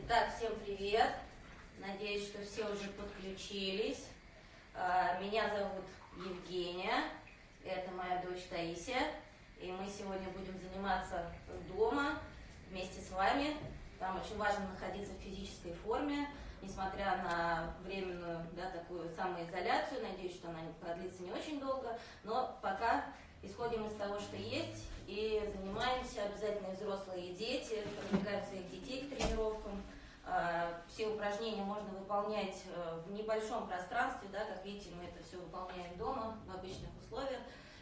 Итак, всем привет! Надеюсь, что все уже подключились. А, меня зовут Евгения, это моя дочь Таисия, и мы сегодня будем заниматься дома вместе с вами. Там очень важно находиться в физической форме, несмотря на временную да, такую самоизоляцию. Надеюсь, что она продлится не очень долго, но пока исходим из того, что есть, и занимаемся, обязательно взрослые, и дети, привлекаем детей к тренировкам. А, все упражнения можно выполнять э, в небольшом пространстве, да, как видите, мы это все выполняем дома, в обычных условиях.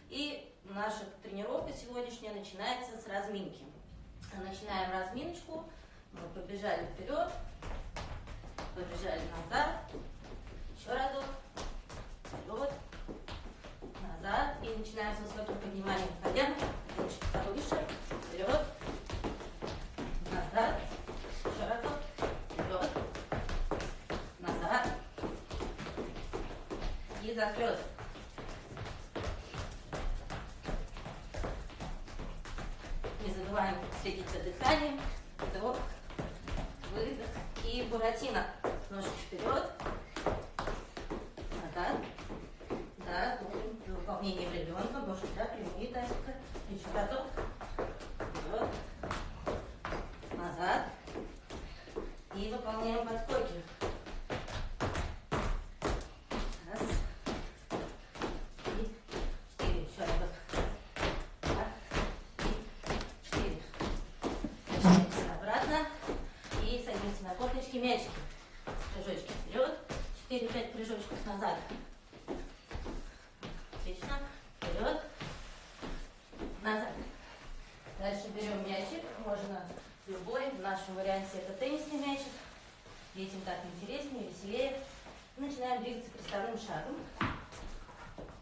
И наша тренировка сегодняшняя начинается с разминки. Начинаем разминочку, мы побежали вперед, побежали назад, еще разок, вперед, назад, и начинаем с высоким подниманием колен, ручки повыше, вперед, назад, еще разок, вперед, назад, и захлест. Не забываем следить за дыханием, вдох, выдох и буратино. Ножки вперед, назад, да, выполнение ребенка, ножки, да, прямые тазика, еще разок, вперед, назад, и выполняем подскоки. Раз, и четыре, еще разок. Два, и четыре. Возвращаемся обратно и садимся корточки, мячики. Прыжочки вперед, 4-5 прыжочков назад. Отлично. Вперед. Назад. Дальше берем мячик. Можно любой. В нашем варианте это теннисный мячик. Детям так интереснее, веселее. Начинаем двигаться приставным шагом.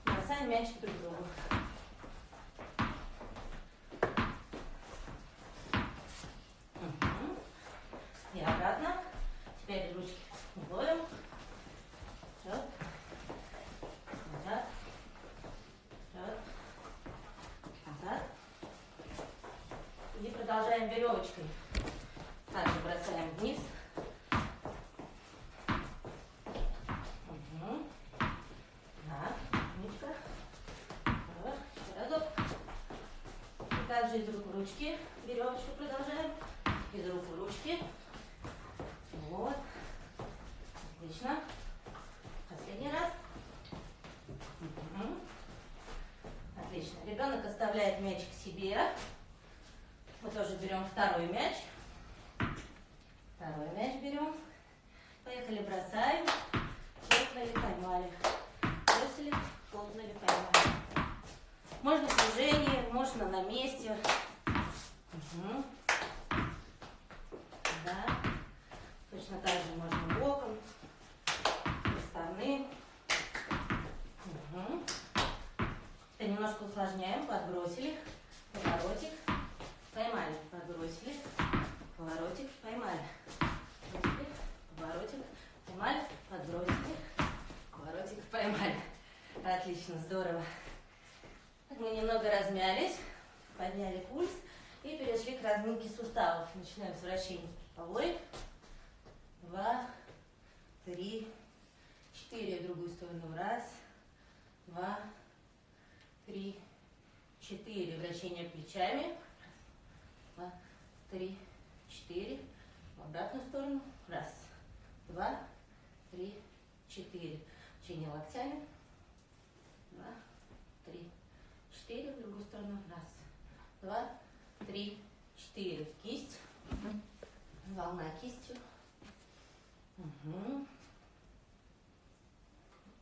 Бросаем мячик друг другу. Мгм. И обратно. Теперь ручки ловим. Вперед. Назад. Вперед. Назад. И продолжаем веревочкой. Также бросаем вниз. Мгм. Да, умничка. Вот, еще разок. И также из рук в ручки веревочку продолжаем. Из рук в ручки. Вот. Отлично. Последний раз. Мгм. Отлично. Ребенок оставляет мячик себе. Мы тоже берем второй мяч. Второй мяч берем. Поехали, бросаем. Хлопнули, поймали. Бросили, хлопнули, поймали. Можно в движении, можно на месте. Мгм. Да. Точно так же можно боком, стороны. Угу. Это немножко усложняем. Подбросили, поворотик, поймали, подбросили, поворотик, поймали. Подбросили, поворотик, поймали, подбросили, поворотик, поймали. Отлично, здорово. Так мы немного размялись, подняли пульс и перешли к разминке суставов. Начинаем с вращения стопой. Два, три, четыре. В другую сторону. Раз, два, три, четыре. Вращение плечами. Два, три, четыре. В обратную сторону. Раз, два, три, четыре. Вращение локтями. Два, три, четыре. В другую сторону. Раз, два, три, четыре. Кисть. Волна кистью. Угу.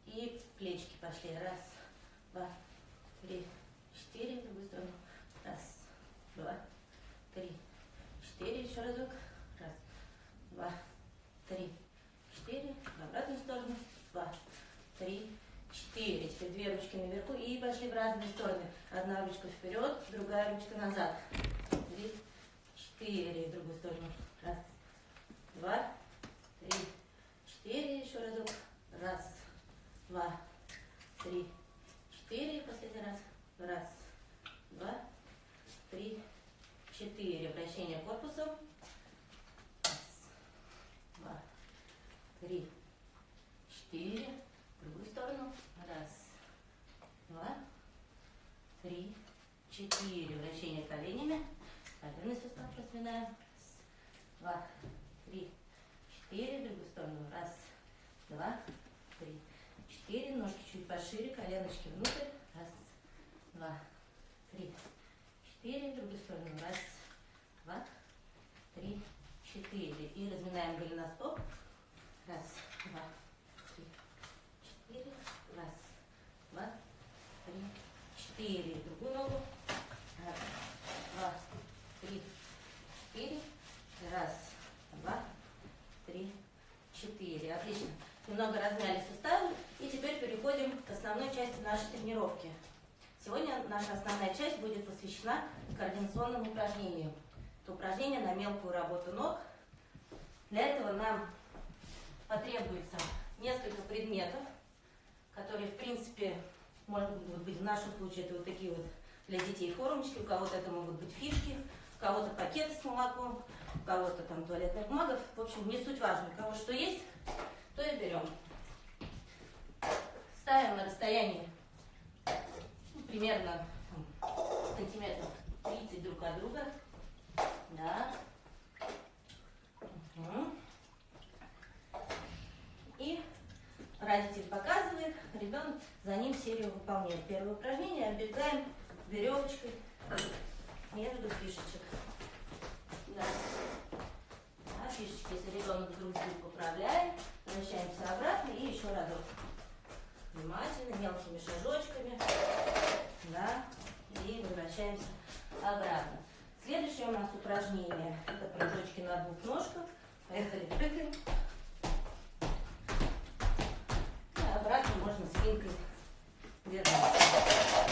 И плечики пошли. Раз, два, три, четыре. В другую сторону. Раз, два, три, четыре. Еще разок. Раз, два, три, четыре. В обратную сторону. Два, три, четыре. Теперь две ручки наверху и пошли в разные стороны. Одна ручка вперед, другая ручка назад. Три, четыре. В другую сторону. Раз, два, три, четыре. Еще разок. Раз, два, три, четыре. Последний раз. Раз, два, три, четыре. Вращение корпусом. Раз, три, четыре. В другую сторону. Раз, два, три, четыре. Вращение коленями. Коленный сустав разминаем. Раз, два, три, четыре. В другую сторону. Раз, два, три, четыре. Ножки чуть пошире, коленочки внутрь. Раз, два, три, четыре. В другую сторону. Раз, два, три, четыре. И разминаем голеностоп. Раз, два, три, четыре. Раз, два, три, четыре. Другую ногу. Раз, два, три, четыре. Раз, два, три, четыре. Отлично. Немного размяли суставы. И теперь переходим к основной части нашей тренировки. Сегодня наша основная часть будет посвящена координационным упражнениям. Это упражнение на мелкую работу ног. Для этого нам потребуется несколько предметов, которые, в принципе, может быть, в нашем случае это вот такие вот для детей формочки, у кого-то это могут быть фишки, у кого-то пакеты с молоком, у кого-то там туалетных бумагов. В общем, не суть важно. У кого что есть, то и берем. Ставим на расстоянии ну, примерно сантиметров 30 друг от друга. Да. Угу. И родитель показывает, ребенок за ним серию выполняет. Первое упражнение оббегаем веревочкой между фишечек. Да. Да, фишечки, если ребенок вдруг поправляет, возвращаемся обратно и еще разок. Внимательно, мелкими шажочками. Да, и возвращаемся обратно. Следующее у нас упражнение. Это прыжочки на двух ножках. Поехали, прыгаем. Спинкой вернуться.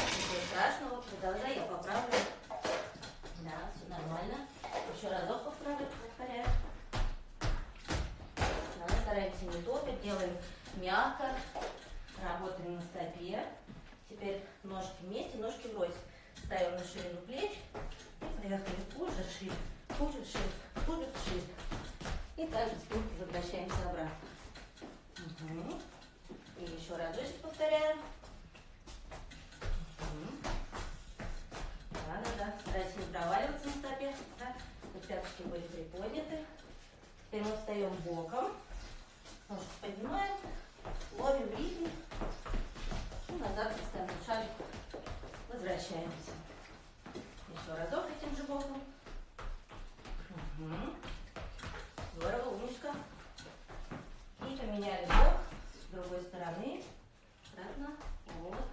Ничего страшного. Продолжай, я поправлю. Да, все нормально. Еще разок поправлю, повторяю. Да, стараемся не топить, делаем мягко. Работаем на стопе. Теперь ножки вместе, ножки врозь. Ставим на ширину плеч. И поехали. Пужер, шип, пужер, шип, пужер, шип. И также спинкой возвращаемся обратно. Угу. И еще разочек повторяем. Угу. Да, да, да. Старайтесь не проваливаться на стопе. Да. Вот пяточки были приподняты. Теперь мы встаем боком. Ножку поднимаем. Ловим ритм. И назад поставим шарик. Возвращаемся. Еще разок этим же боком. Угу. Здорово, умничка. И поменяли бок с другой стороны. Обратно. Вот.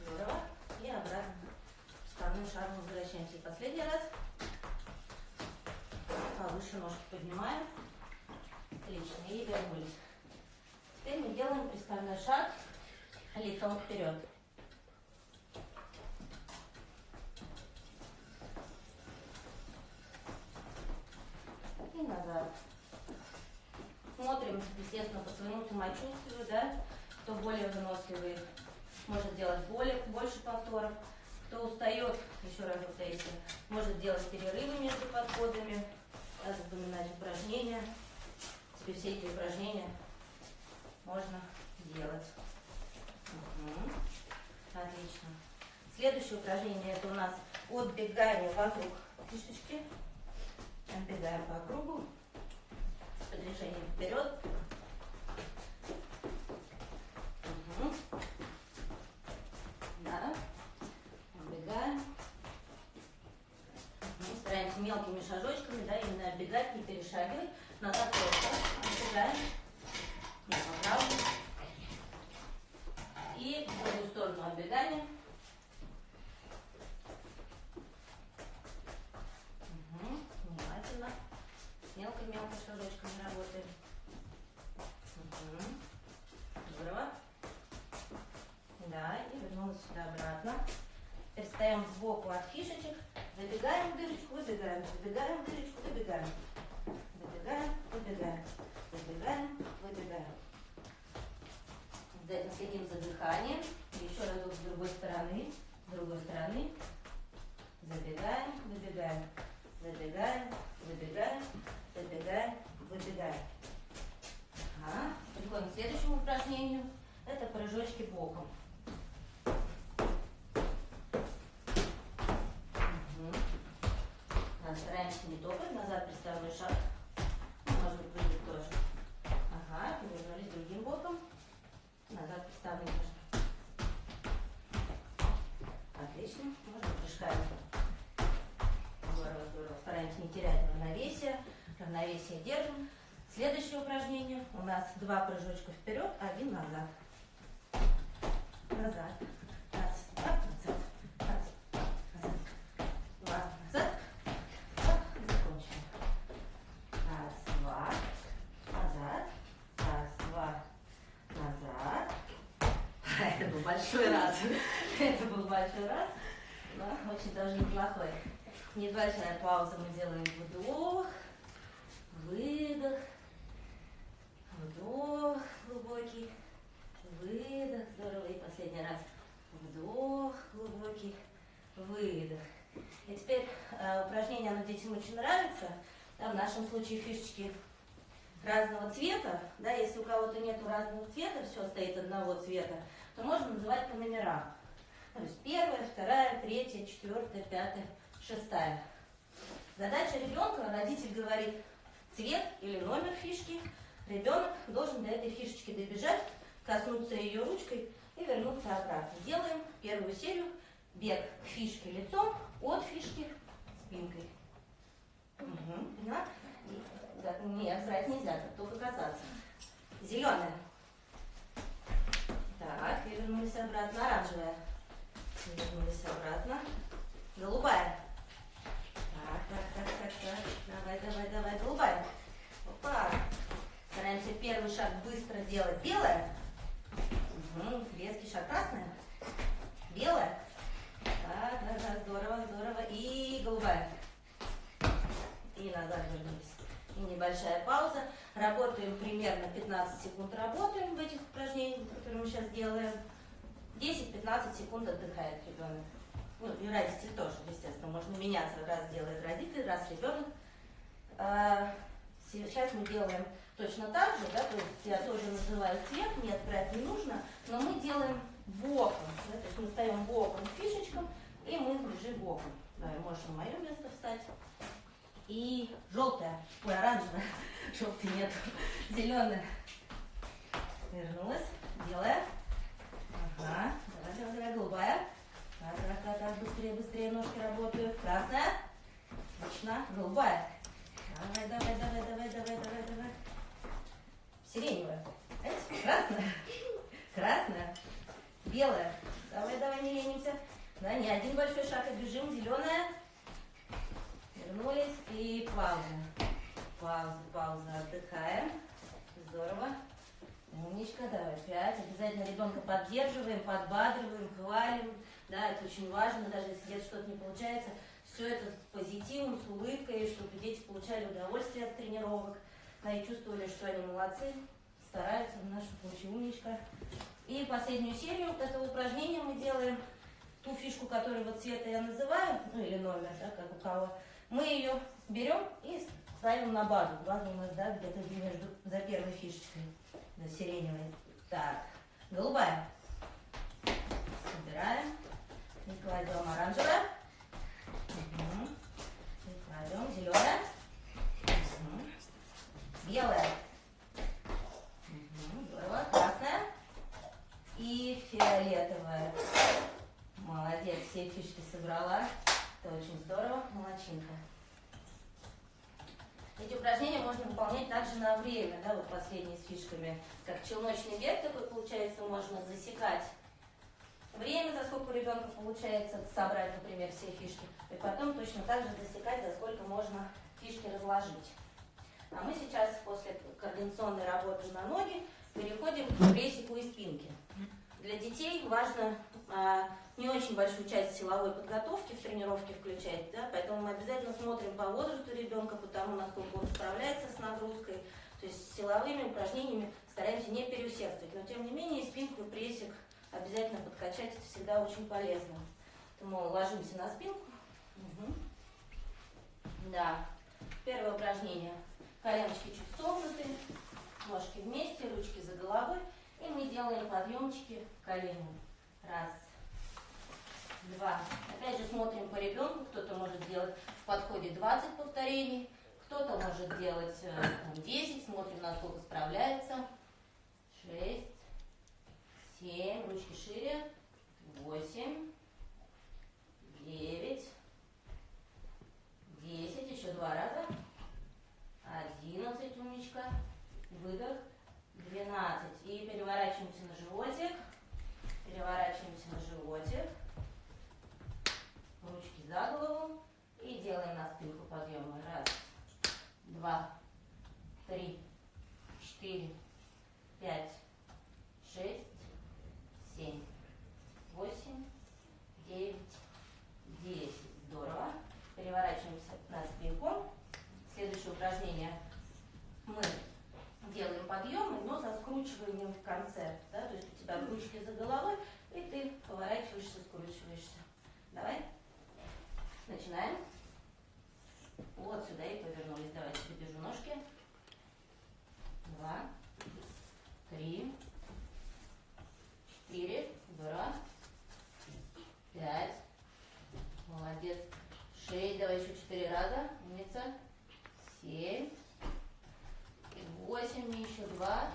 Здорово. И обратно. Вставным шагом возвращаемся. И последний раз. Повыше ножки поднимаем. Отлично. И вернулись. Теперь мы делаем приставной шаг лицом вперед. И назад. Смотрим, естественно, по своему самочувствию, да, кто более выносливый, может делать более, больше повторов. Кто устает, еще раз повторите, может делать перерывы между подходами. Теперь все эти упражнения можно делать. Угу. Отлично. Следующее упражнение это у нас отбегание вокруг фишечки. Отбегаем по кругу. С движением вперед. Да. Отбегаем. Стараемся мелкими шажочками, да, именно отбегать, не перешагивать. Назад просто. Отбегаем. Не поправлю. И в другую сторону отбегаем. Угу. Внимательно. Мелко-мелко шажочками работаем. Угу. Здорово. Да, и вернулась сюда обратно. Теперь встаем сбоку от фишечек. Следующее упражнение. У нас два прыжочка вперед, один назад. Назад. Раз, два, назад. Раз, назад. Два, назад. Два, закончили. Раз, два, назад. Раз, два, назад. Это был большой раз. Это был большой раз. Но очень даже неплохой. Небольшая пауза. Мы делаем вдох, выдох, вдох глубокий, выдох. Здорово. И последний раз. Вдох глубокий, выдох. И теперь э, упражнение, оно детям очень нравится. Да, в нашем случае фишечки разного цвета. Да, если у кого-то нет разного цвета, все стоит одного цвета, то можно называть по номерам. То есть первая, вторая, третья, четвертая, пятая, шестая. Задача ребенка, родитель говорит цвет или номер фишки. Ребенок должен до этой фишечки добежать, коснуться ее ручкой и вернуться обратно. Делаем первую серию. Бег к фишке лицом, от фишки спинкой. Угу, поняла? Да, нет, брать нельзя, только касаться. Зеленая. Так, и вернулись обратно. Оранжевая. Вернулись обратно. Голубая. Так, так, так, так, так. Давай, давай, давай, голубая. Опа. Стараемся первый шаг быстро делать. Белая. Угу. Резкий шаг. Красная. Белая. Так, да, да, здорово, здорово. И голубая. И назад вернулись. И небольшая пауза. Работаем примерно 15 секунд работаем в этих упражнениях, которые мы сейчас делаем. 10-15 секунд отдыхает ребенок. Ну, и родители тоже, естественно, можно меняться. Раз делает родитель, раз ребенок. А, сейчас мы делаем точно так же, да, то есть я тоже называю цвет, нет, брать не нужно, но мы делаем боком, да, то есть мы встаем боком к и мы лежим боком. Да, можешь на мое место встать. И желтая, ой, оранжевая, желтый нет, зеленая. Вернулась, белая. Ага, давай, давай, давай, голубая. Так, так, так, так, быстрее, быстрее ножки работают. Красная. Отлично. Голубая. Давай, давай, давай, давай, давай, давай, давай. Сиреневая. Красная. Красная. Белая. Давай, давай, не ленимся. Да, не один большой шаг и бежим. Зеленая. Вернулись. И пауза. Пауза, пауза. Отдыхаем. Здорово. Умничка, давай, пять. Обязательно ребенка поддерживаем, подбадриваем, хвалим. Да, это очень важно, даже если где-то что-то не получается. Все это с позитивом, с улыбкой, чтобы дети получали удовольствие от тренировок. Да, и чувствовали, что они молодцы, стараются, в нашем случае умничка. И последнюю серию вот этого упражнения мы делаем. Ту фишку, которую вот цвета я называю, ну или номер, да, как у кого, мы ее берем и ставим на базу. База у нас, да, где-то между, за первой фишечкой на сиреневой. Так, голубая. Собираем. И кладем оранжевая. И кладем зеленая. Белая. Угу. Здорово. Красная. И фиолетовая. Молодец, все фишки собрала. Это очень здорово. Молодчинка. Эти упражнения можно выполнять также на время, да, вот последние с фишками. Как челночный бег такой получается, можно засекать время, за сколько у ребенка получается собрать, например, все фишки. И потом точно так же засекать, за сколько можно фишки разложить. А мы сейчас после координационной работы на ноги переходим к прессику и спинке. Для детей важно не очень большую часть силовой подготовки в тренировке включать, да, поэтому мы обязательно смотрим по возрасту ребенка, по тому, насколько он справляется с нагрузкой. То есть силовыми упражнениями стараемся не переусердствовать, но тем не менее спинку и прессик обязательно подкачать, это всегда очень полезно. Поэтому ложимся на спинку. Угу. Да. Первое упражнение. Коленочки чуть согнуты, ножки вместе, ручки за головой. И мы делаем подъемчики коленями. Раз, два. Опять же смотрим по ребенку, кто-то может делать в подходе 20 повторений, кто-то может делать э, там, 10, смотрим, насколько справляется. 6, 7, ручки шире, 8, 9, 10, еще два раза, 11, умничка, выдох, 12. И переворачиваемся на животик, переворачиваемся на животик, ручки за голову. И делаем на спинку подъемы. Раз, два, три, четыре, пять, шесть, семь, восемь, девять, десять. Здорово. Переворачиваемся на спинку. Следующее упражнение мы делаем подъемы, но со скручиванием в конце. Да? То есть у тебя ручки за головой, и ты поворачиваешься, скручиваешься. Давай. Начинаем. Вот сюда и повернулись. Давайте подержу ножки. Два, три, четыре, здорово. Пять. Молодец. Шесть. Давай еще четыре раза. Умница. Семь. Восемь. Еще два.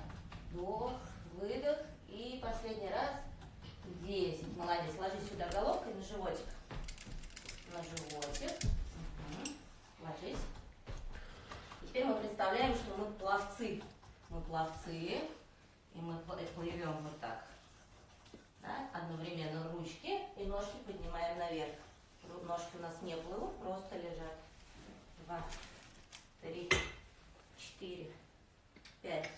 Вдох, выдох. И последний раз. Десять. Молодец. Ложись сюда головкой на животик. На животик. Угу. Ложись. И теперь мы представляем, что мы пловцы. Мы пловцы. И мы плывем вот так. Да? Одновременно ручки и ножки поднимаем наверх. Ножки у нас не плывут, просто лежат. Два, три, четыре, пять,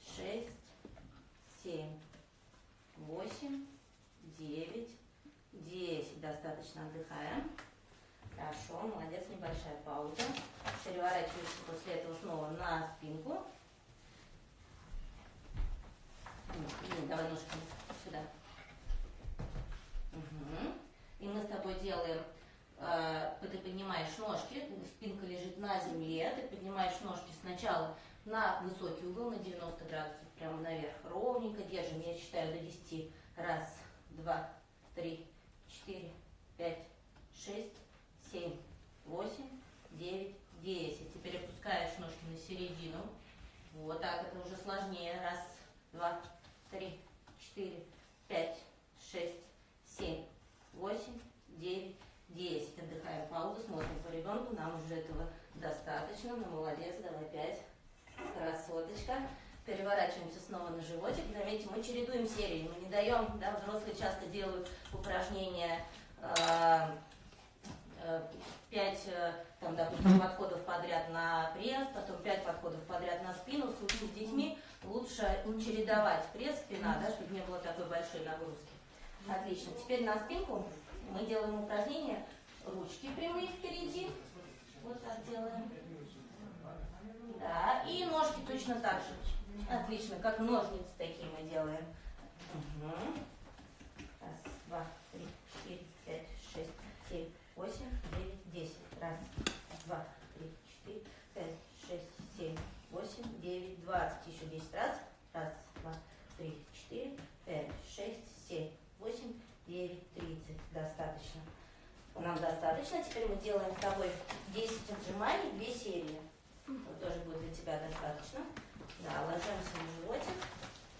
шесть, семь, восемь, девять, десять. Достаточно отдыхаем. Хорошо, молодец, небольшая пауза. Переворачиваемся после этого снова на спинку. Давай ножки сюда. Угу. И мы с тобой делаем, э, ты поднимаешь ножки, спинка лежит на земле, ты поднимаешь ножки сначала на высокий угол, на 90 градусов, прямо наверх, ровненько держим, я считаю до 10. Раз, два, три, четыре, пять, шесть, семь, восемь, девять, десять. Теперь опускаешь ножки на середину. Вот так, это уже сложнее. Раз, два, три, четыре, пять, шесть, семь, восемь, девять, десять. Отдыхаем паузу, смотрим по ребенку. Нам уже этого достаточно. Ну, молодец, давай пять. Красоточка. Переворачиваемся снова на животик. Заметьте, мы чередуем серии. Мы не даем, да, взрослые часто делают упражнения э, э, пять, э, там, допустим, подходов подряд на пресс, потом пять подходов подряд на спину. В случае с детьми лучше чередовать пресс, спина, да, чтобы не было такой большой нагрузки. Отлично. Теперь на спинку мы делаем упражнение. Ручки прямые впереди. Вот так делаем. Да, и ножки точно так же. Отлично, как ножницы такие мы делаем. Угу. Раз, два, три, четыре, пять, шесть, семь, восемь, девять, десять. Раз, два, три, четыре, пять, шесть, семь, восемь, девять, двадцать. Еще десять раз. Раз, два, три, четыре, пять, шесть, семь, восемь, девять. Достаточно. Нам достаточно. Теперь мы делаем с тобой 10 отжиманий, 2 серии. Вот тоже будет для тебя достаточно. Да, ложимся на животик.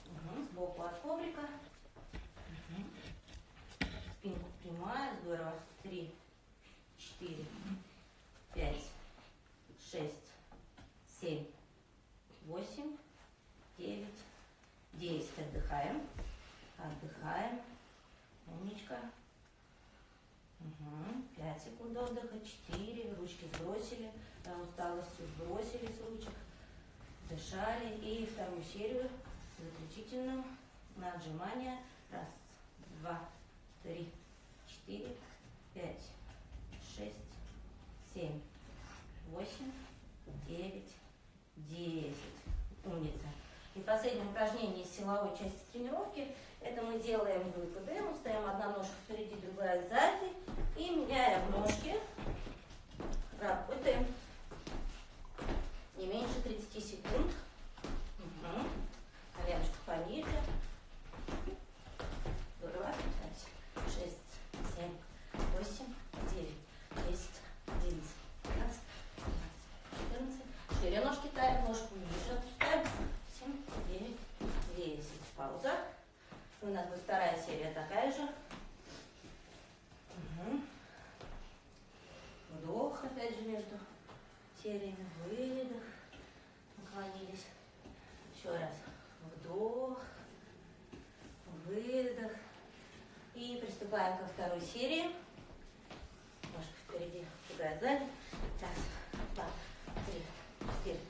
Угу, сбоку от коврика. Угу. Спинку прямая, здорово. Три, четыре, пять, шесть, семь, восемь, девять, десять. Отдыхаем. Отдыхаем. Умничка. Угу. Пять секунд отдыха. Четыре. Ручки сбросили. Да, усталостью сбросили с ручек дышали. И вторую серию заключительную на отжимания. Раз, два, три, четыре, пять, шесть, семь, восемь, девять, десять. Умница. И последнее упражнение из силовой части тренировки. Это мы делаем выпады. Мы ставим одна ножка впереди, другая сзади. И меняем ножки. Работаем не меньше 30 секунд. Угу. Коленочку пониже. Здорово. 5, 6, 7, сериями. Выдох. Наклонились. Еще раз. Вдох. Выдох. И приступаем ко второй серии. Ножка впереди, другая сзади. Раз, два, три, четыре,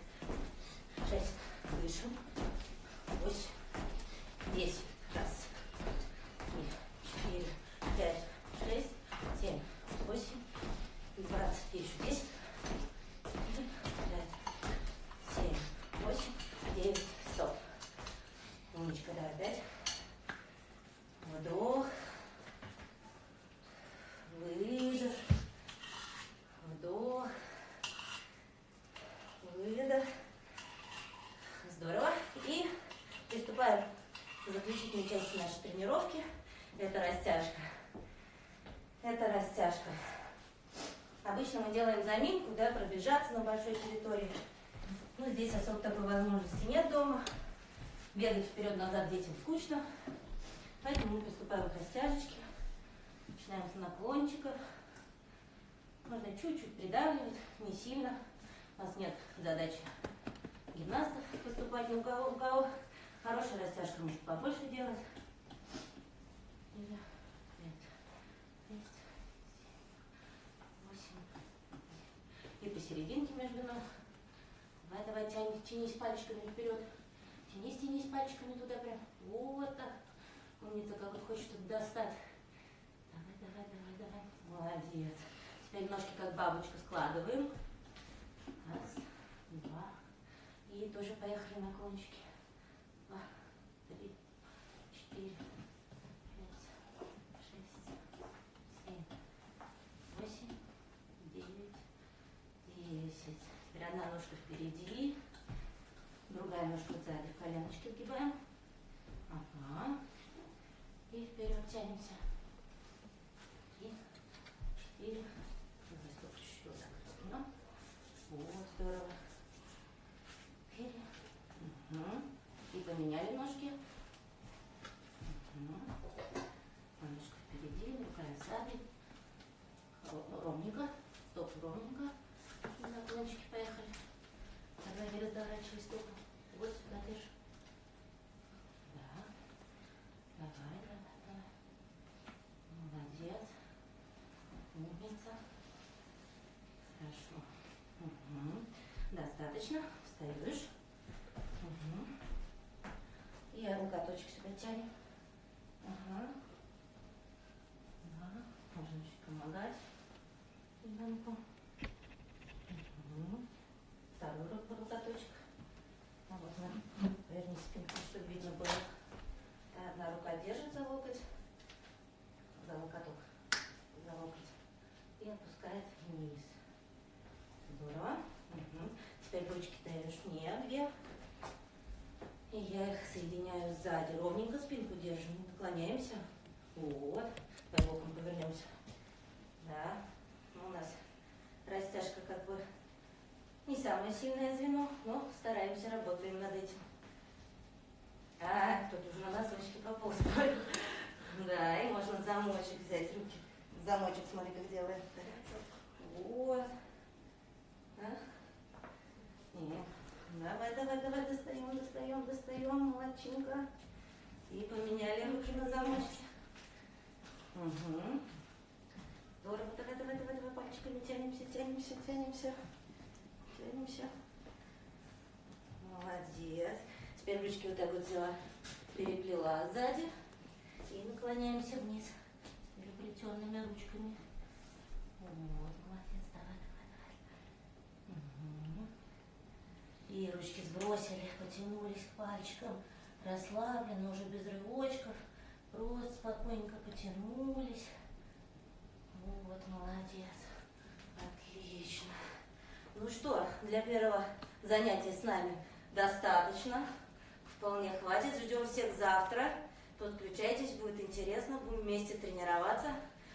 шесть. Дышим. Восемь, десять. Раз, три, четыре, пять, шесть, семь, восемь, двадцать. Еще десять. Пять, семь, восемь, девять, стоп. Умничка, давай, пять. Вдох. Выдох. Вдох. Выдох. Здорово. И приступаем к заключительной части нашей тренировки. Это растяжка. Это растяжка. Обычно мы делаем пробежаться на большой территории. Ну, здесь особо такой возможности нет дома. Бегать вперед-назад детям скучно. Поэтому мы приступаем к растяжечке. Начинаем с наклончиков. Можно чуть-чуть придавливать, не сильно. У нас нет задачи гимнастов поступать, но у кого, у кого хорошая растяжка, может побольше делать. Или пять, шесть, семь, восемь. И посерединке между ног. Давай, давай, тянись, тянись пальчиками вперед. Тянись, тянись пальчиками туда прям. Вот так. Умница, как вот хочет что-то достать. Давай, давай, давай, давай. Молодец. Теперь ножки как бабочку складываем. Раз, два. И тоже поехали наклончики. Два, три, четыре, пять, шесть, семь, восемь, девять, десять. Теперь одна ножка впереди, другая ножка сзади. В коленочки вгибаем. Ага. И вперед тянемся. Четыре. Давай, стоп, чуть-чуть так вот здорово. Угу. И поменяли ножки. Угу. Ножка впереди, другая сзади. Ро- Ровненько. Стоп, ровненько. И наклончики поехали. Давай, не разворачивай стопу. Вот сюда держи. Да. Давай, давай, давай. Молодец. Умница. Хорошо. Угу. Достаточно. Встаешь. Угу. И локоточек сюда тянем. Ага. Да. Можно чуть помогать ребенку. Угу. Второй рук локоточек. А вот на. Верни спинку, чтобы видно было. Одна рука держит за локоть, за локоток, за локоть и опускает вниз. Здорово. Мгм. Теперь ручки даешь мне вверх. И я их соединяю сзади. Ровненько спинку держим, не наклоняемся. Вот. По бокам повернемся. Да. Ну, у нас растяжка как бы не самое сильное звено, но стараемся, работаем над этим. А, тут уже на носочки пополз. Да, и можно замочек взять, руки. Замочек, смотри, как делает. Вот. А? Нет. Давай, давай, давай, достаем, достаем, достаем, молодчинка. И поменяли руки на замочке. Угу. Здорово, давай, давай, давай, давай, пальчиками тянемся, тянемся, тянемся. Тянемся. Молодец. Теперь ручки вот так вот взяла, переплела сзади и наклоняемся вниз переплетенными ручками. Вот, молодец, давай, давай, давай. Мгм. И ручки сбросили, потянулись к пальчикам, расслабленно, уже без рывочков, просто спокойненько потянулись. Вот, молодец. Отлично. Ну что, для первого занятия с нами достаточно. Вполне хватит. Ждем всех завтра. Подключайтесь, будет интересно. Будем вместе тренироваться.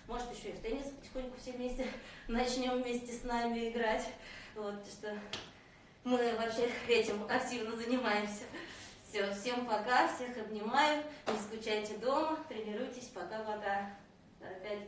Может, еще и в теннис потихоньку все вместе начнем вместе с нами играть. Вот, что мы вообще этим активно занимаемся. Все, всем пока, всех обнимаю. Не скучайте дома, тренируйтесь. Пока-пока. Опять.